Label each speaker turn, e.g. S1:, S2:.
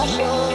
S1: I show.